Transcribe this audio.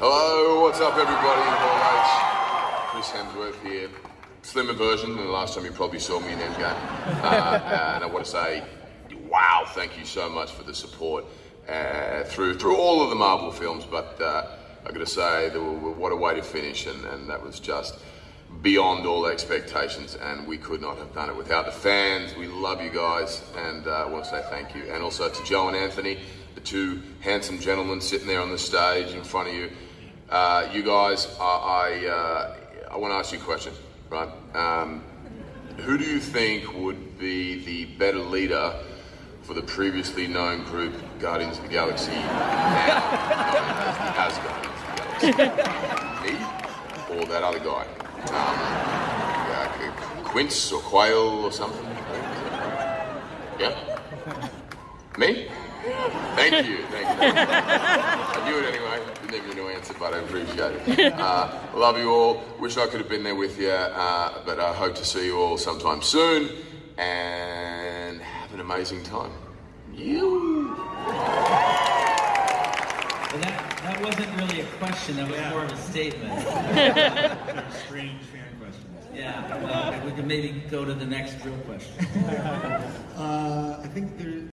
Hello, what's up, everybody? Hall H. Chris Hemsworth here. Slimmer version than the last time you probably saw me in Endgame. Uh, and I want to say, wow, thank you so much for the support uh, through through all of the Marvel films. But uh, I got to say, what a way to finish, and, and that was just beyond all expectations. And we could not have done it without the fans. We love you guys, and uh, I want to say thank you. And also to Joe and Anthony, the two handsome gentlemen sitting there on the stage in front of you. Uh, you guys, I I, uh, I want to ask you a question, right? Um, who do you think would be the better leader for the previously known group Guardians of the Galaxy now, known as, of the Galaxy? Me or that other guy? Um, Quince or Quail or something? Yeah? Me? Thank you, thank you. I knew it anyway. Didn't even know answer, but I appreciate it. Uh, love you all. Wish I could have been there with you, uh, but I hope to see you all sometime soon. And have an amazing time. You. Well, that, that wasn't really a question, that was more of a statement. Strange fan questions. Yeah, well, we can maybe go to the next real question. Uh, I think there,